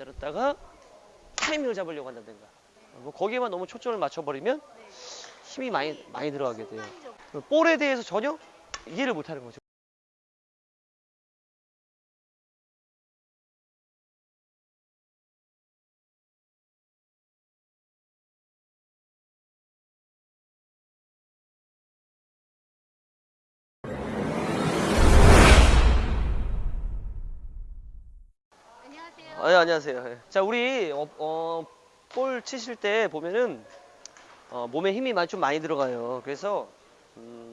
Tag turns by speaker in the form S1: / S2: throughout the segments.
S1: 기다렸다가 타이밍을 잡으려고 한다든가 뭐 거기에만 너무 초점을 맞춰버리면 힘이 많이 많이 들어가게 돼요. 볼에 대해서 전혀 이해를 못하는 거죠. 네, 안녕하세요. 예. 자, 우리 어, 어, 볼 치실 때 보면은 어, 몸에 힘이 많이 좀 많이 들어가요. 그래서 음.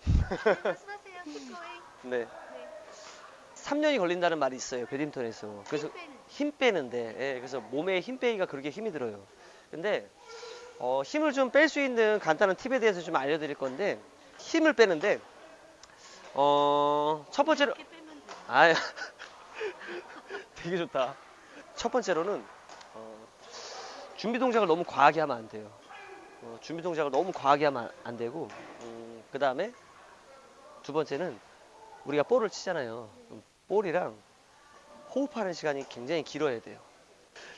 S1: 네.
S2: 네.
S1: 3년이 걸린다는 말이 있어요. 배드민턴에서. 그래서
S2: 힘 빼는.
S1: 힘 빼는데, 예, 그래서 몸에 힘 빼기가 그렇게 힘이 들어요. 근데 어, 힘을 좀 뺄 수 있는 간단한 팁에 대해서 좀 알려드릴 건데 힘을 빼는데 어, 첫 번째로. 아, 되게 좋다. 첫 번째로는 어, 준비 동작을 너무 과하게 하면 안 돼요. 어, 준비 동작을 너무 과하게 하면 안 되고, 그 다음에 두 번째는 우리가 볼을 치잖아요. 볼이랑 호흡하는 시간이 굉장히 길어야 돼요.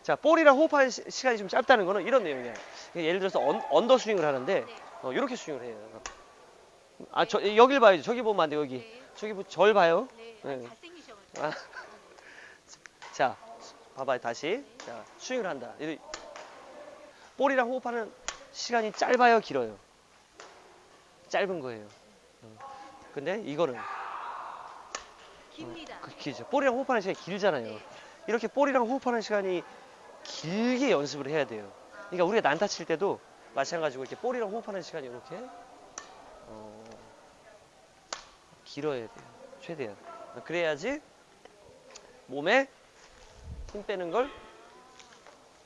S1: 자, 볼이랑 호흡하는 시, 시간이 좀 짧다는 거는 이런 내용이에요. 예를 들어서 언, 언더 스윙을 하는데
S2: 네.
S1: 어, 이렇게 스윙을 해요. 아, 저, 여길 봐야죠. 저기 보면 안 돼요. 여기.
S2: 네.
S1: 저기 보- 절 봐요.
S2: 네.
S1: 네. 아. 자, 봐봐요. 다시. 자, 스윙을 한다. 이- 볼이랑 호흡하는 시간이 짧아요, 길어요? 짧은 거예요. 어. 근데 이거는
S2: 깁니다.
S1: 그 길죠. 볼이랑 호흡하는 시간이 길잖아요.
S2: 네.
S1: 이렇게 볼이랑 호흡하는 시간이 길게 연습을 해야 돼요. 그러니까 우리가 난타 칠 때도 마찬가지고 이렇게 볼이랑 호흡하는 시간이 이렇게 어, 길어야 돼요. 최대한. 그래야지 몸에 힘 빼는 걸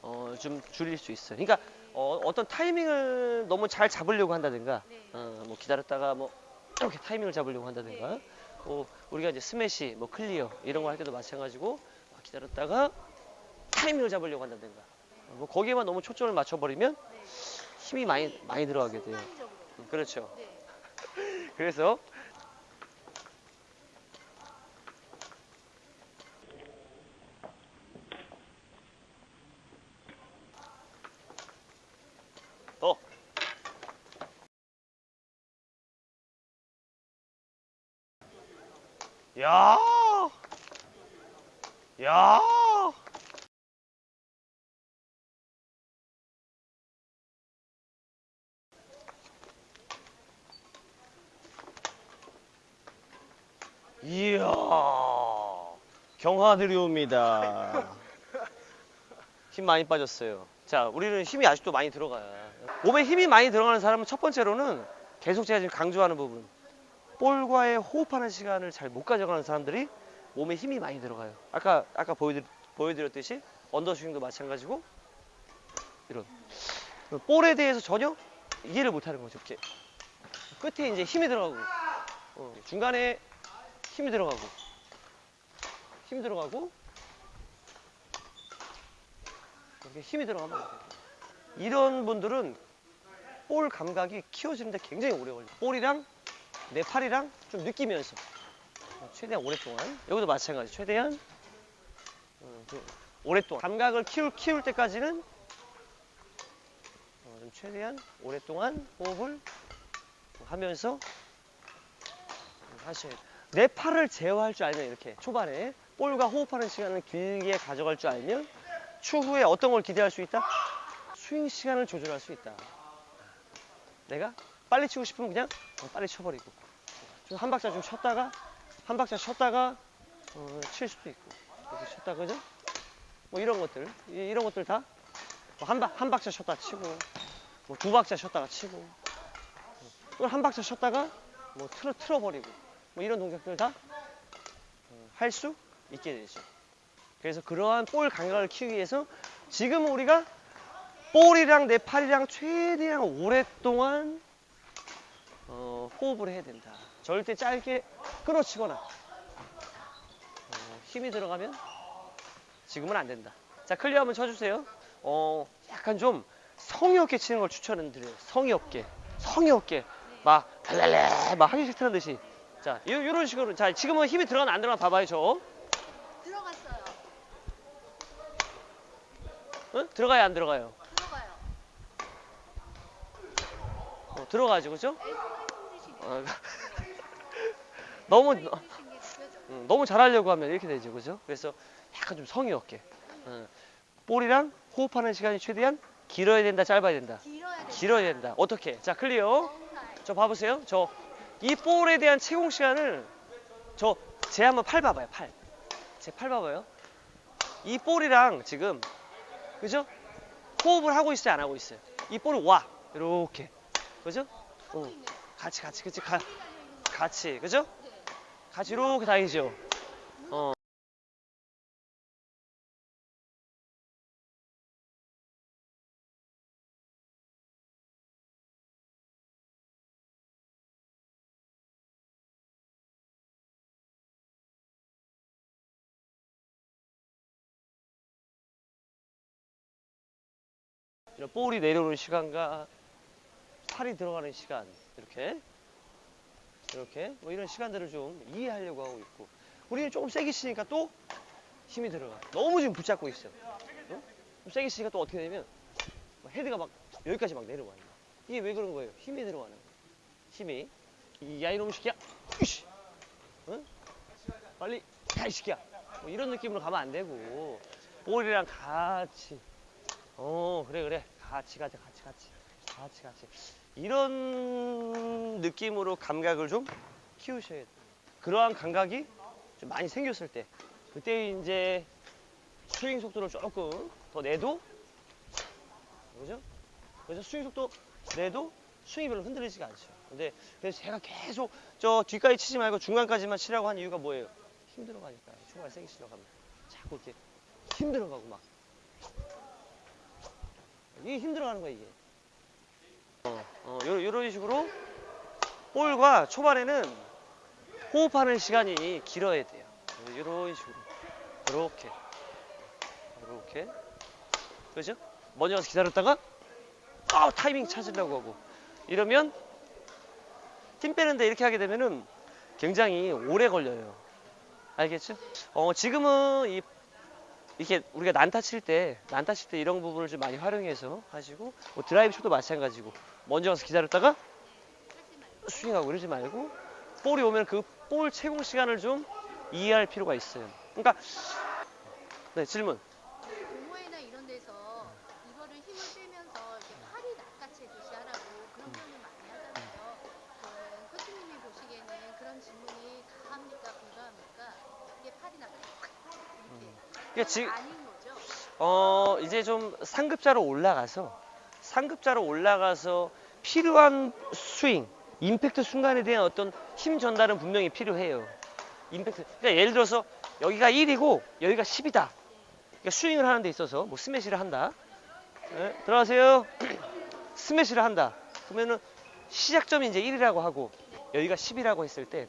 S1: 어, 좀 줄일 수 있어요. 그러니까 어, 떤 타이밍을 너무 잘 잡으려고 한다든가
S2: 네.
S1: 어, 뭐 기다렸다가 뭐 이렇게 타이밍을 잡으려고 한다든가
S2: 네.
S1: 뭐 우리가 이제 스매시, 뭐 클리어 이런 거 할 때도 마찬가지고 기다렸다가 타이밍을 잡으려고 한다든가 뭐 거기에만 너무 초점을 맞춰버리면
S2: 네.
S1: 힘이 많이 많이 들어가게 돼요.
S2: 순간적으로.
S1: 그렇죠.
S2: 네.
S1: 그래서 야! 야! 이야.
S3: 경화들이 옵니다.
S1: 힘 많이 빠졌어요. 자, 우리는 힘이 아직도 많이 들어가요. 몸에 힘이 많이 들어가는 사람은 첫 번째로는 계속 제가 지금 강조하는 부분. 볼과의 호흡하는 시간을 잘 못 가져가는 사람들이 몸에 힘이 많이 들어가요. 아까, 아까 보여드렸, 보여드렸듯이 언더스윙도 마찬가지고 이런. 볼에 대해서 전혀 이해를 못 하는 거죠. 이렇게. 끝에 이제 힘이 들어가고, 어, 중간에 힘이 들어가고, 힘 들어가고, 이렇게 힘이 들어가면 안 돼요. 이런 분들은 볼 감각이 키워지는데 굉장히 오래 걸려요. 볼이랑 내 팔이랑 좀 느끼면서 최대한 오랫동안 여기도 마찬가지 최대한 어, 좀 오랫동안 감각을 키울, 키울 때까지는 어, 좀 최대한 오랫동안 호흡을 하면서 하셔야 돼요. 내 팔을 제어할 줄 알면 이렇게 초반에 볼과 호흡하는 시간을 길게 가져갈 줄 알면 추후에 어떤 걸 기대할 수 있다? 스윙 시간을 조절할 수 있다. 내가 빨리 치고 싶으면 그냥 어, 빨리 쳐버리고. 좀 한 박자 좀 쉬었다가 한 박자 쉬었다가 어, 칠 수도 있고. 이렇게 쉬었다 그죠? 뭐 이런 것들. 이- 이런 것들 다한 한 박자 쉬었다 치고 뭐 두 박자 쉬었다가 치고. 또 한 박자 쉬었다가 뭐 틀어 틀어버리고. 뭐 이런 동작들 다 할 수 있게 되죠. 그래서 그러한 볼 감각을 키우기 위해서 지금 우리가 볼이랑 내 팔이랑 최대한 오랫동안 어, 호흡을 해야 된다. 절대 짧게 끊어치거나 어, 힘이 들어가면 지금은 안 된다. 자 클리어 한번 쳐주세요. 어, 약간 좀 성의 없게 치는 걸 추천드려요. 성의 없게, 성의 없게 막 달랄래 막 하기 싫다는 듯이. 자 이- 이런 식으로 자 지금은 힘이 들어가나 안 들어가나 봐봐요 저.
S2: 들어갔어요.
S1: 어? 들어가요 안 들어가요?
S2: 들어가요.
S1: 어, 들어가죠 그죠? 어, 너무. 음, 너무 잘하려고 하면 이렇게 되죠 그죠? 그래서 약간 좀 성의 없게 어, 볼이랑 호흡하는 시간이 최대한 길어야 된다 짧아야 된다
S2: 길어야
S1: 된다 어떻게? 자 클리어. 저 봐보세요. 저 이 볼에 대한 채공 시간을 저 제 한번 팔 봐봐요. 팔. 제 팔 봐봐요. 이 볼이랑 지금 그죠? 호흡을 하고 있어요, 안 하고 있어요? 이 볼이 와 이렇게 그죠? 어. 같이 같이 그치 가. 같이 그죠?
S2: 네.
S1: 같이 이렇게 다니죠. 어. 이런 볼이 내려오는 시간과 팔이 들어가는 시간 이렇게. 이렇게. 뭐 이런 시간들을 좀 이해하려고 하고 있고. 우리는 조금 세게 치니까 또 힘이 들어가. 너무 지금 붙잡고 있어 어? 좀 세게 치니까 또 어떻게 되면 막 헤드가 막 여기까지 막 내려와 있는 거야. 이게 왜 그런 거예요? 힘이 들어가는 거야 힘이. 이- 야 이놈 새끼야. 으이씨. 어? 빨리 야이 새끼야. 뭐 이런 느낌으로 가면 안 되고. 볼이랑 같이. 어 그래 그래. 같이 가자 같이 같이. 같이 같이 이런 느낌으로 감각을 좀 키우셔야 돼요 그러한 감각이 좀 많이 생겼을 때 그때 이제 스윙 속도를 조금 더 내도 그죠? 그래서 스윙 속도 내도 스윙이 별로 흔들리지가 않죠 근데 그래서 제가 계속 저 뒷까지 치지 말고 중간까지만 치라고 한 이유가 뭐예요? 힘들어가니까요 중간 세게 치려고 하면 자꾸 이렇게 힘들어가고 막 이게 힘들어가는 거야 이게. 어, 어, 요, 요런 식으로 볼과 초반에는 호흡하는 시간이 길어야 돼요. 이런 식으로, 이렇게, 이렇게, 그죠? 먼저 가서 기다렸다가 아 타이밍 찾으려고 하고 이러면 힘 빼는데 이렇게 하게 되면은 굉장히 오래 걸려요. 알겠죠? 어, 지금은 이 이렇게 우리가 난타 칠 때, 난타 칠 때 이런 부분을 좀 많이 활용해서 하시고, 뭐 드라이브 쳐도 마찬가지고, 먼저 가서 기다렸다가 스윙하고 이러지 말고, 볼이 오면 그 볼 채공 시간을 좀 이해할 필요가 있어요. 그러니까, 네, 질문.
S2: 동호회나 이런 데서 이거를 힘을 빼면서 이렇게 팔이 낚아채듯이 하라고 그런 표현을 많이 하잖아요. 그 코치님이 보시기에는 그런 질문이 가합니까 불가합니까? 이게 팔이 낚아 이렇게
S1: 그러니까 지,
S2: 아닌 거죠?
S1: 어, 이제 좀 상급자로 올라가서, 상급자로 올라가서 필요한 스윙, 임팩트 순간에 대한 어떤 힘 전달은 분명히 필요해요. 임팩트. 그러니까 예를 들어서 여기가 1이고 여기가 10이다. 그러니까 스윙을 하는 데 있어서 뭐 스매시를 한다. 네, 들어가세요. 스매시를 한다. 그러면은 시작점이 이제 1이라고 하고 여기가 10이라고 했을 때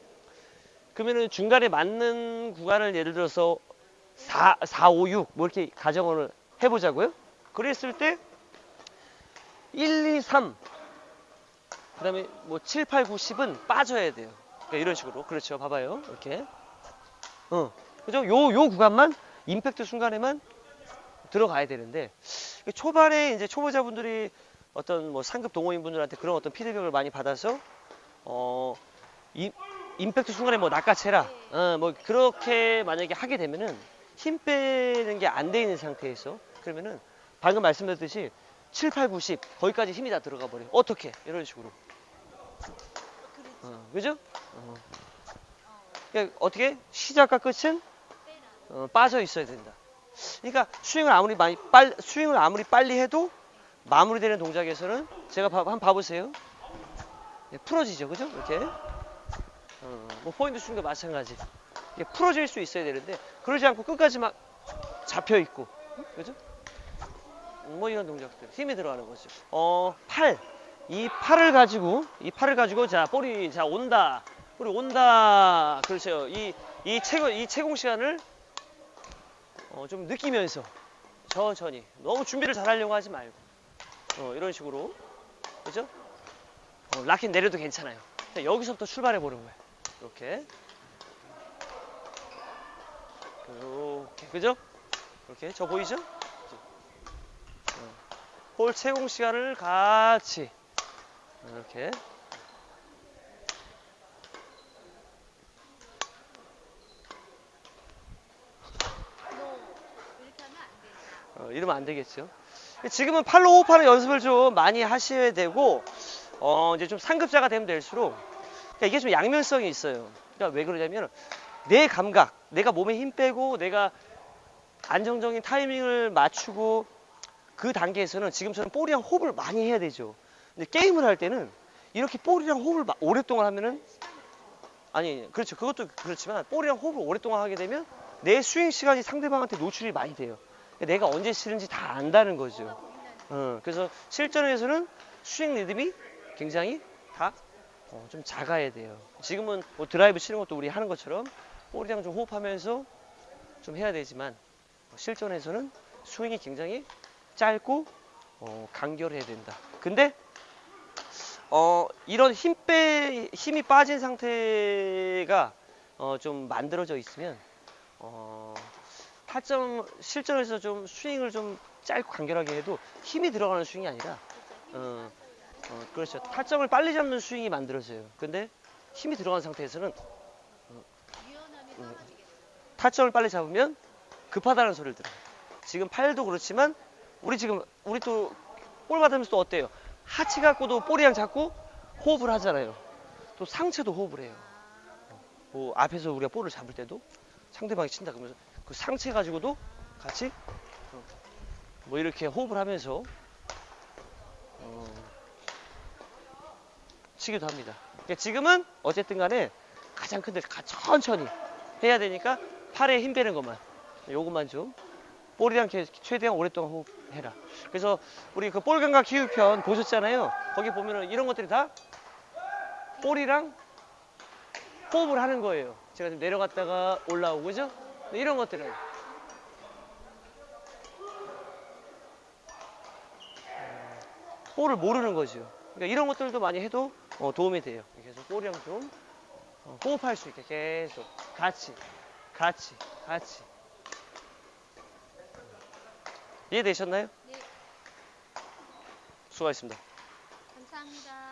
S1: 그러면은 중간에 맞는 구간을 예를 들어서 4, 4, 5, 6, 뭐 이렇게 가정을 해보자고요. 그랬을 때 1, 2, 3, 그 다음에 뭐 7, 8, 9, 10은 빠져야 돼요. 그러니까 이런 식으로. 그렇죠. 봐봐요. 이렇게. 어. 그죠? 요, 요 구간만, 임팩트 순간에만 들어가야 되는데, 초반에 이제 초보자분들이 어떤 뭐 상급 동호인분들한테 그런 어떤 피드백을 많이 받아서, 어, 임, 임팩트 순간에 뭐 낚아채라. 어, 뭐 그렇게 만약에 하게 되면은 힘 빼는 게 안 돼 있는 상태에서 그러면은 방금 말씀드렸듯이 7, 8, 9, 10 거기까지 힘이 다 들어가 버려요. 어떻게? 이런 식으로. 어, 그죠? 어. 그러니까 어떻게? 시작과 끝은 어, 빠져 있어야 된다. 그러니까 스윙을 아무리 많이 빨 스윙을 아무리 빨리 해도 마무리되는 동작에서는 제가 봐, 한번 봐보세요. 네, 풀어지죠, 그죠? 이렇게. 어, 뭐 포인트 스윙도 마찬가지. 풀어질 수 있어야 되는데 그러지 않고 끝까지 막 잡혀 있고, 그죠? 뭐 이런 동작들 힘이 들어가는 거죠. 어, 팔. 이 팔을 가지고 이 팔을 가지고 자 볼이 자 온다. 볼이 온다. 그렇죠. 이 이 채공 이 채공 시간을 어, 좀 느끼면서 천천히 너무 준비를 잘 하려고 하지 말고 어, 이런 식으로 그죠? 어, 라켓 내려도 괜찮아요. 자, 여기서부터 출발해 보는 거예요. 이렇게 이렇게 그죠? 이렇게 저 보이죠? 볼 채공 시간을 같이 이렇게. 어, 이러면 안 되겠죠. 지금은 팔로 호흡하는 연습을 좀 많이 하셔야 되고, 어, 이제 좀 상급자가 되면 될수록, 그러니까 이게 좀 양면성이 있어요. 그러니까 왜 그러냐면, 내 감각, 내가 몸에 힘 빼고, 내가 안정적인 타이밍을 맞추고, 그 단계에서는 지금처럼 볼이랑 호흡을 많이 해야 되죠. 근데 게임을 할 때는, 이렇게 볼이랑 호흡을 마- 오랫동안 하면은, 아니, 그렇죠. 그것도 그렇지만, 볼이랑 호흡을 오랫동안 하게 되면, 내 스윙 시간이 상대방한테 노출이 많이 돼요. 내가 언제 치는지 다 안다는 거죠. 어, 그래서 실전에서는 스윙 리듬이 굉장히 다 어, 좀 작아야 돼요. 지금은 뭐 드라이브 치는 것도 우리 하는 것처럼 볼이랑 좀 호흡하면서 좀 해야 되지만 어, 실전에서는 스윙이 굉장히 짧고 어, 간결해야 된다. 근데 어, 이런 힘 빼, 힘이 빠진 상태가 어, 좀 만들어져 있으면 어, 타점 실전에서 좀 스윙을 좀 짧고 간결하게 해도 힘이 들어가는 스윙이 아니라 어, 어, 그렇죠 타점을 빨리 잡는 스윙이 만들어져요 근데 힘이 들어간 상태에서는 음.
S2: 떨어지겠어.
S1: 타점을 빨리 잡으면 급하다는 소리를 들어요 지금 팔도 그렇지만 우리 지금 우리 또 볼 받으면서 또 어때요? 하체 갖고도 볼이랑 잡고 호흡을 하잖아요. 또 상체도 호흡을 해요. 뭐 앞에서 우리가 볼을 잡을 때도 상대방이 친다 그러면서 그 상체 가지고도 같이 어, 뭐 이렇게 호흡을 하면서 어, 치기도 합니다. 그러니까 지금은 어쨌든 간에 가장 큰데 가- 천천히 해야 되니까 팔에 힘 빼는 것만. 요것만 좀. 볼이랑 최대한 오랫동안 호흡 해라. 그래서 우리 그볼 감각 키우 편 보셨잖아요. 거기 보면은 이런 것들이 다 볼이랑 호흡을 하는 거예요. 제가 지금 내려갔다가 올라오고 그죠? 이런 것들은 볼을 모르는 거죠. 그러니까 이런 것들도 많이 해도 어, 도움이 돼요. 계속 볼이랑 좀 어, 호흡할 수 있게 계속 같이 같이 같이 이해되셨나요?
S2: 네,
S1: 수고하셨습니다.
S2: 감사합니다.